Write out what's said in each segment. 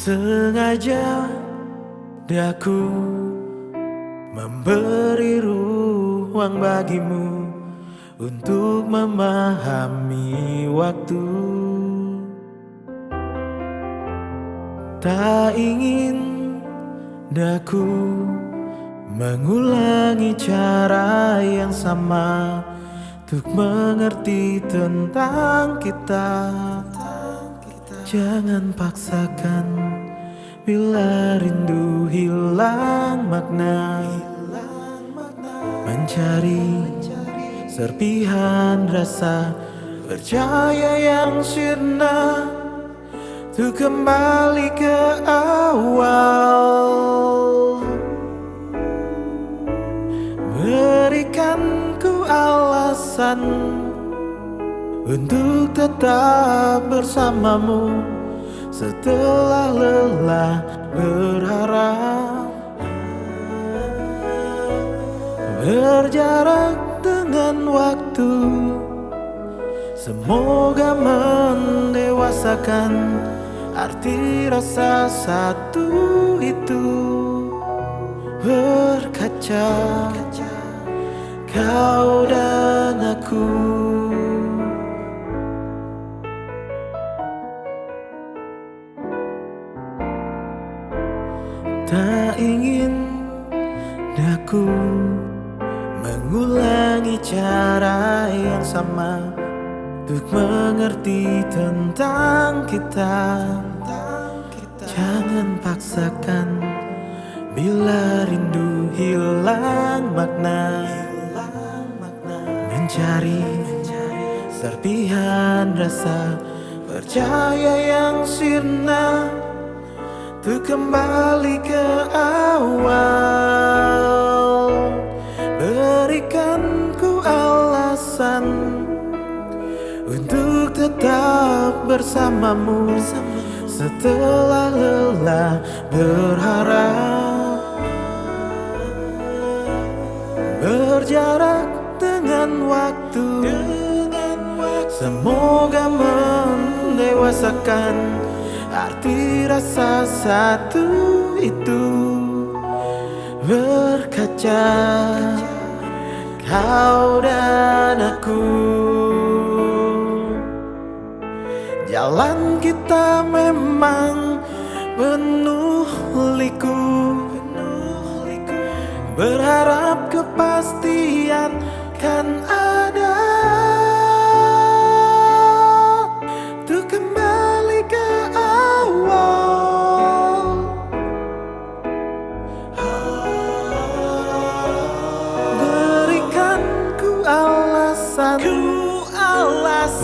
Sengaja daku memberi ruang bagimu untuk memahami waktu. Tak ingin daku mengulangi cara yang sama untuk mengerti tentang kita. Jangan paksakan bila rindu hilang makna Mencari serpihan rasa percaya yang sirna Untuk kembali ke awal. Berikan ku alasan untuk tetap bersamamu setelah lelah berharap berjarak dengan waktu semoga mendewasakan arti rasa satu itu. Berkaca kau dan aku Tak ingin daku mengulangi cara yang sama Untuk mengerti tentang kita. Jangan paksakan bila rindu hilang makna. Mencari serpihan rasa percaya yang sirna untuk kembali ke awal. Berikan ku alasan Untuk tetap bersamamu Setelah lelah berharap. Berjarak dengan waktu. Semoga mendewasakan Arti rasa satu itu Berkaca. Kau dan aku. Jalan kita memang penuh liku. Berharap kepastian kan ada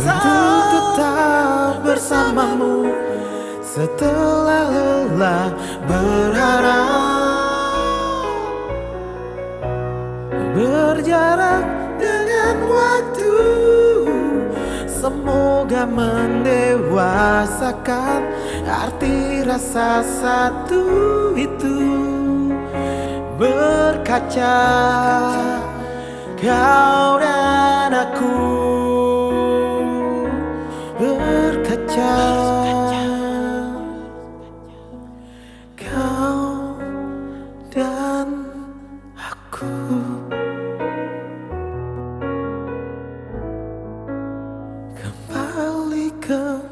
Untuk tetap bersamamu Setelah lelah berharap Berjarak dengan waktu. Semoga mendewasakan Arti rasa satu itu. Berkaca Kau dan aku Kembali ke